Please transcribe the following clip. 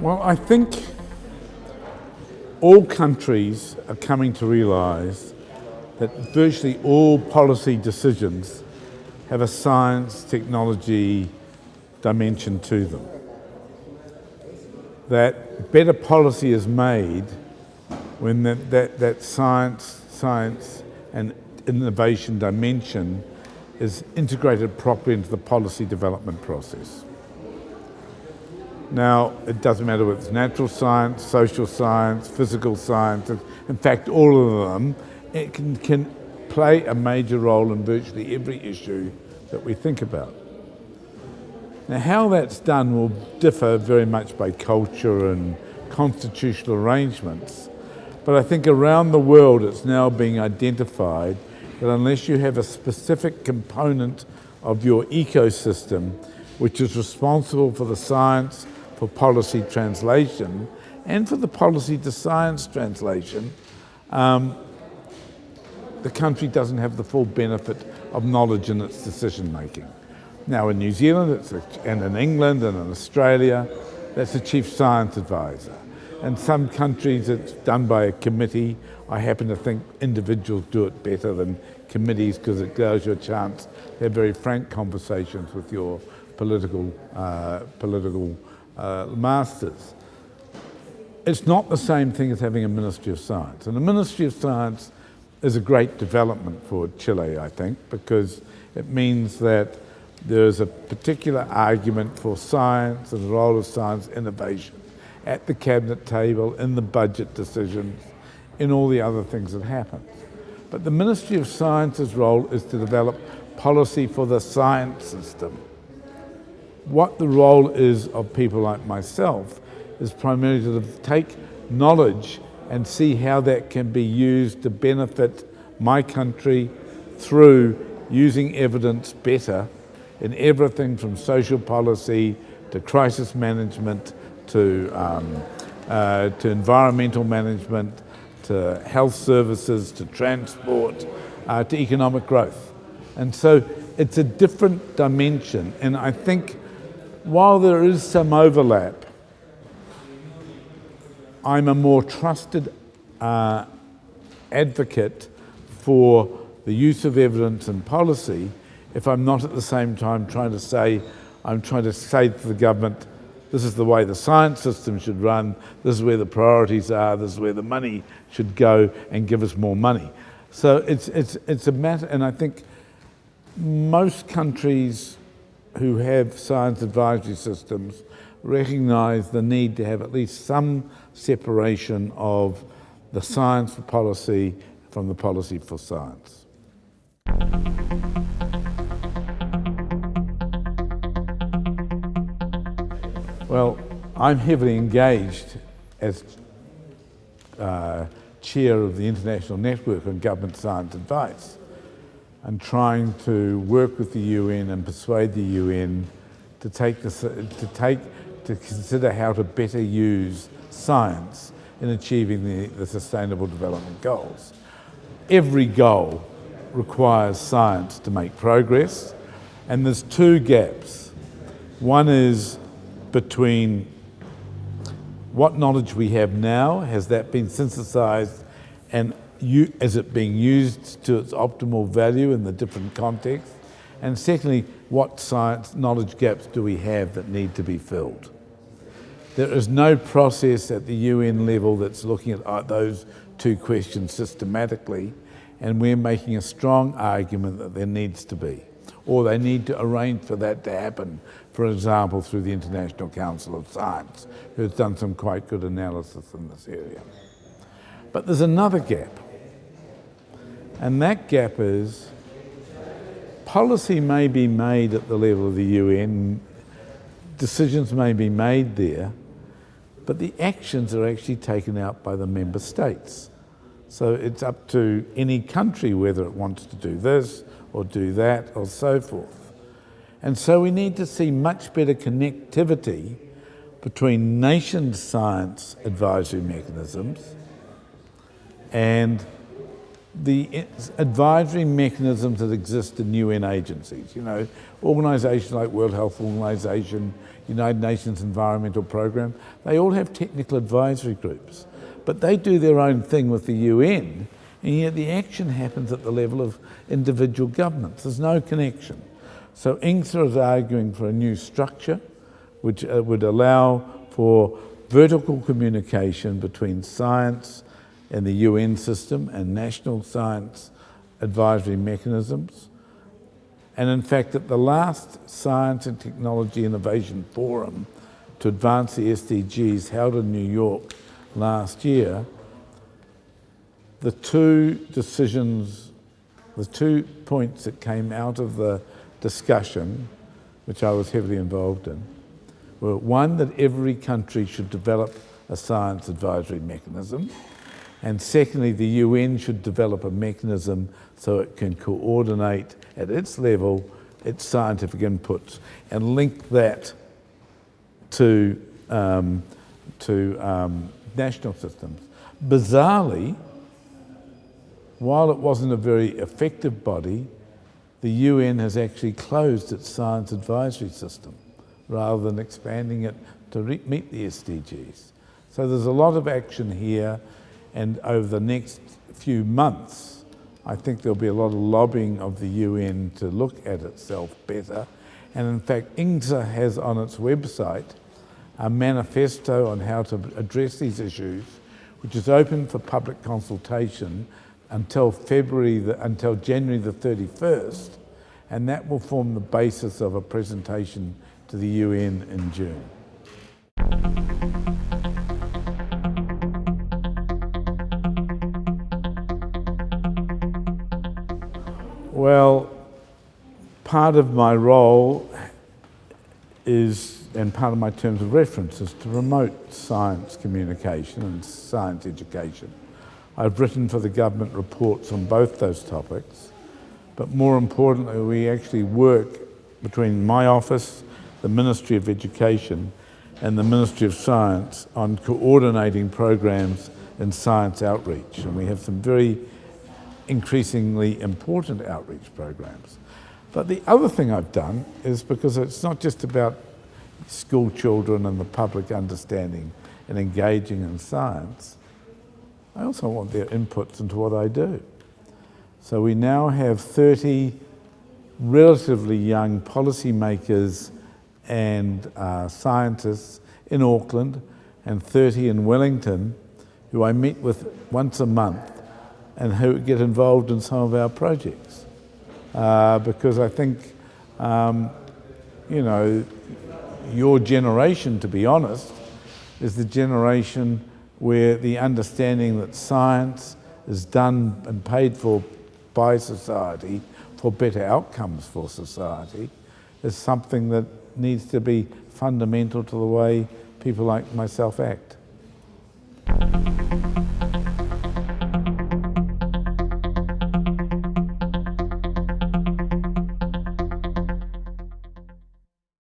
Well, I think all countries are coming to realise that virtually all policy decisions have a science, technology dimension to them. That better policy is made when that, that, that science, science and innovation dimension is integrated properly into the policy development process. Now, it doesn't matter whether it's natural science, social science, physical science, in fact, all of them it can, can play a major role in virtually every issue that we think about. Now, how that's done will differ very much by culture and constitutional arrangements, but I think around the world it's now being identified that unless you have a specific component of your ecosystem which is responsible for the science, for policy translation and for the policy to science translation, um, the country doesn't have the full benefit of knowledge in its decision making. Now in New Zealand a, and in England and in Australia, that's the chief science advisor. In some countries it's done by a committee. I happen to think individuals do it better than committees because it gives you a chance to have very frank conversations with your political, uh, political uh, masters. It's not the same thing as having a Ministry of Science. And the Ministry of Science is a great development for Chile, I think, because it means that there's a particular argument for science and the role of science innovation at the cabinet table, in the budget decisions, in all the other things that happen. But the Ministry of Science's role is to develop policy for the science system what the role is of people like myself is primarily to take knowledge and see how that can be used to benefit my country through using evidence better in everything from social policy to crisis management to, um, uh, to environmental management to health services to transport uh, to economic growth. And so it's a different dimension and I think while there is some overlap, I'm a more trusted uh, advocate for the use of evidence and policy if I'm not at the same time trying to say, I'm trying to say to the government, this is the way the science system should run, this is where the priorities are, this is where the money should go and give us more money. So it's, it's, it's a matter, and I think most countries who have science advisory systems recognise the need to have at least some separation of the science for policy from the policy for science. Well, I'm heavily engaged as uh, chair of the International Network on Government Science Advice and trying to work with the UN and persuade the UN to take, this, to take, to consider how to better use science in achieving the, the Sustainable Development Goals. Every goal requires science to make progress, and there's two gaps. One is between what knowledge we have now, has that been synthesized and is it being used to its optimal value in the different contexts? And secondly, what science knowledge gaps do we have that need to be filled? There is no process at the UN level that's looking at uh, those two questions systematically, and we're making a strong argument that there needs to be, or they need to arrange for that to happen, for example, through the International Council of Science, who's done some quite good analysis in this area. But there's another gap, and that gap is policy may be made at the level of the UN, decisions may be made there, but the actions are actually taken out by the member states. So it's up to any country whether it wants to do this or do that or so forth. And so we need to see much better connectivity between nation science advisory mechanisms and the advisory mechanisms that exist in UN agencies, you know, organisations like World Health Organization, United Nations Environmental Programme, they all have technical advisory groups. But they do their own thing with the UN, and yet the action happens at the level of individual governments. There's no connection. So INGSA is arguing for a new structure which uh, would allow for vertical communication between science and the UN system and national science advisory mechanisms. And in fact, at the last Science and Technology Innovation Forum to advance the SDGs held in New York last year, the two decisions, the two points that came out of the discussion, which I was heavily involved in, were one, that every country should develop a science advisory mechanism, and secondly, the UN should develop a mechanism so it can coordinate at its level its scientific inputs and link that to, um, to um, national systems. Bizarrely, while it wasn't a very effective body, the UN has actually closed its science advisory system rather than expanding it to meet the SDGs. So there's a lot of action here and over the next few months, I think there'll be a lot of lobbying of the UN to look at itself better. And in fact, INGSA has on its website a manifesto on how to address these issues, which is open for public consultation until February, the, until January the 31st, and that will form the basis of a presentation to the UN in June. Well, part of my role is, and part of my terms of reference is to promote science communication and science education. I've written for the government reports on both those topics, but more importantly, we actually work between my office, the Ministry of Education, and the Ministry of Science on coordinating programs in science outreach. And we have some very increasingly important outreach programs. But the other thing I've done is because it's not just about school children and the public understanding and engaging in science, I also want their inputs into what I do. So we now have 30 relatively young policymakers and uh, scientists in Auckland and 30 in Wellington who I meet with once a month and who get involved in some of our projects. Uh, because I think, um, you know, your generation, to be honest, is the generation where the understanding that science is done and paid for by society for better outcomes for society is something that needs to be fundamental to the way people like myself act.